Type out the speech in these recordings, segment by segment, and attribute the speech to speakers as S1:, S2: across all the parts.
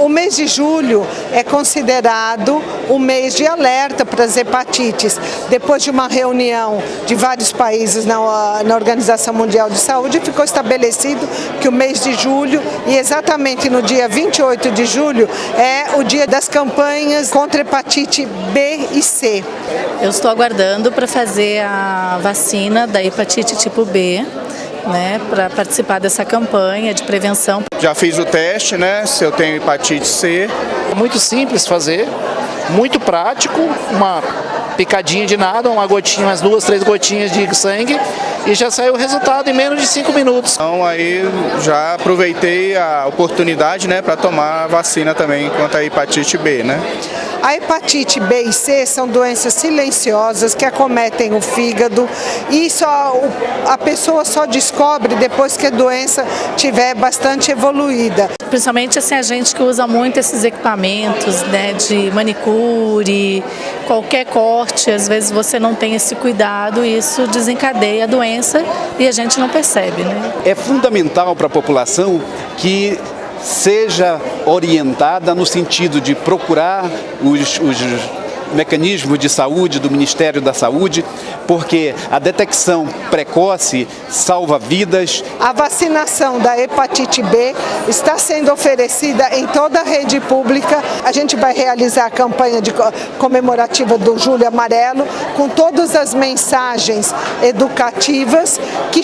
S1: O mês de julho é considerado o mês de alerta para as hepatites. Depois de uma reunião de vários países na, na, Organização Mundial de Saúde, ficou estabelecido que o mês de julho, e exatamente no dia 28 de julho, é o dia das campanhas contra hepatite B e C.
S2: Eu estou aguardando para fazer a vacina da hepatite tipo B né, para participar dessa campanha de prevenção.
S3: Já fiz o teste, né, se eu tenho hepatite C.
S4: É muito simples fazer, muito prático, uma picadinha de nada, uma gotinha, umas duas, três gotinhas de sangue e já saiu o resultado em menos de cinco minutos.
S3: Então aí já aproveitei a oportunidade né, para tomar a vacina também contra a hepatite B. Né?
S1: A hepatite B e C são doenças silenciosas que acometem o fígado e só, a pessoa só descobre depois que a doença tiver bastante evoluída.
S2: Principalmente assim, a gente que usa muito esses equipamentos né, de manicure, qualquer corte, às vezes você não tem esse cuidado e isso desencadeia a doença e a gente não percebe. Né?
S5: É fundamental para a população que seja orientada no sentido de procurar os, os mecanismos de saúde do Ministério da Saúde, porque a detecção precoce salva vidas.
S1: A vacinação da hepatite B está sendo oferecida em toda a rede pública. A gente vai realizar a campanha de comemorativa do Julho Amarelo com todas as mensagens educativas que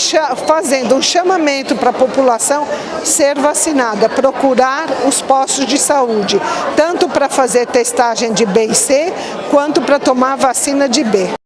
S1: fazendo um chamamento para a população ser vacinada, procurar os postos de saúde, tanto para fazer testagem de B e C, quanto para tomar a vacina de B.